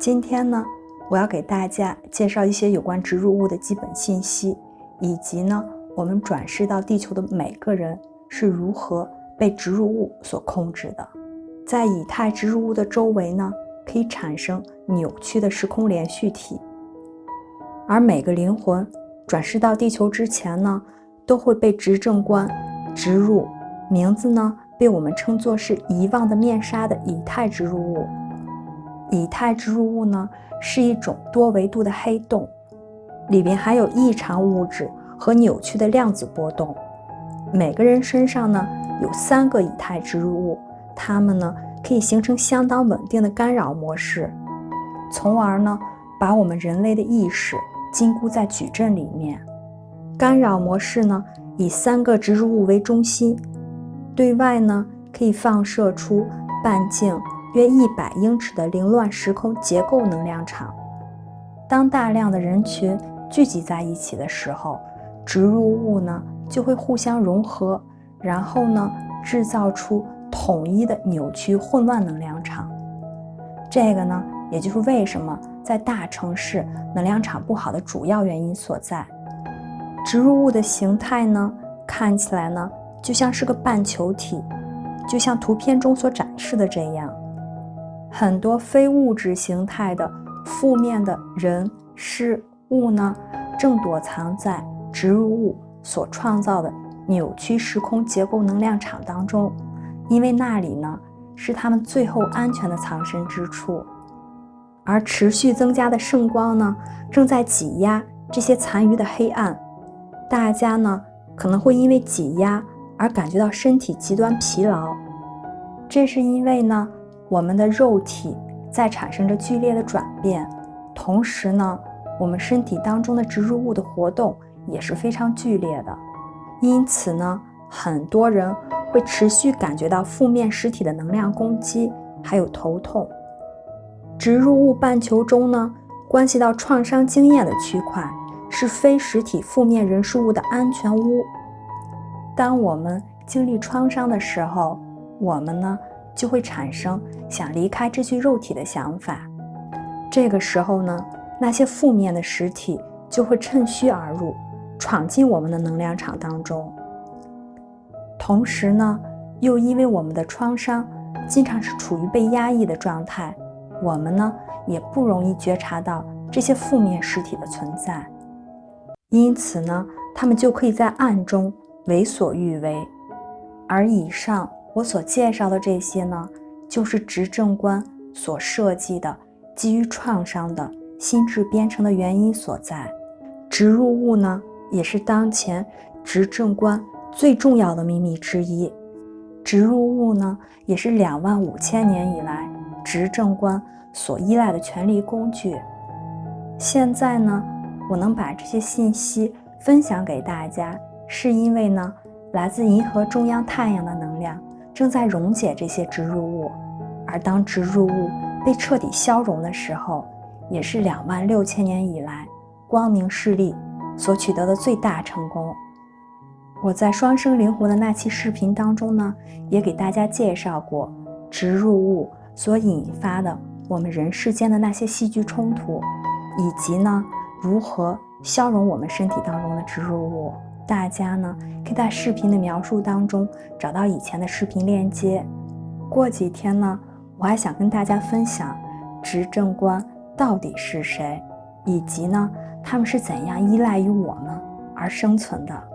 今天呢，我要给大家介绍一些有关植入物的基本信息，以及呢，我们转世到地球的每个人是如何被植入物所控制的。在以太植入物的周围呢，可以产生扭曲的时空连续体，而每个灵魂转世到地球之前呢，都会被执政官植入名字呢，被我们称作是遗忘的面纱的以太植入物。以太植入物呢，是一种多维度的黑洞，里边含有异常物质和扭曲的量子波动。每个人身上呢有三个以太植入物，它们呢可以形成相当稳定的干扰模式，从而呢把我们人类的意识禁锢在矩阵里面。干扰模式呢以三个植入物为中心，对外呢可以放射出半径。约一百英尺的凌乱时空结构能量场。当大量的人群聚集在一起的时候，植入物呢就会互相融合，然后呢制造出统一的扭曲混乱能量场。这个呢，也就是为什么在大城市能量场不好的主要原因所在。植入物的形态呢，看起来呢就像是个半球体，就像图片中所展示的这样。很多非物质形态的负面的人事物呢，正躲藏在植入物所创造的扭曲时空结构能量场当中，因为那里呢是他们最后安全的藏身之处。而持续增加的圣光呢，正在挤压这些残余的黑暗。大家呢可能会因为挤压而感觉到身体极端疲劳，这是因为呢。我们的肉体在产生着剧烈的转变，同时呢，我们身体当中的植入物的活动也是非常剧烈的。因此呢，很多人会持续感觉到负面实体的能量攻击，还有头痛。植入物半球中呢，关系到创伤经验的区块是非实体负面人事物的安全屋。当我们经历创伤的时候，我们呢？就会产生想离开这具肉体的想法。这个时候呢，那些负面的实体就会趁虚而入，闯进我们的能量场当中。同时呢，又因为我们的创伤经常是处于被压抑的状态，我们呢也不容易觉察到这些负面实体的存在。因此呢，他们就可以在暗中为所欲为。而以上。我所介绍的这些呢，就是执政官所设计的基于创伤的心智编程的原因所在。植入物呢，也是当前执政官最重要的秘密之一。植入物呢，也是两万五千年以来执政官所依赖的权力工具。现在呢，我能把这些信息分享给大家，是因为呢，来自银河中央太阳的。正在溶解这些植入物，而当植入物被彻底消融的时候，也是两万六千年以来光明势力所取得的最大成功。我在双生灵魂的那期视频当中呢，也给大家介绍过植入物所引发的我们人世间的那些戏剧冲突，以及呢如何消融我们身体当中的植入物。大家呢可以在视频的描述当中找到以前的视频链接。过几天呢，我还想跟大家分享执政官到底是谁，以及呢他们是怎样依赖于我们而生存的。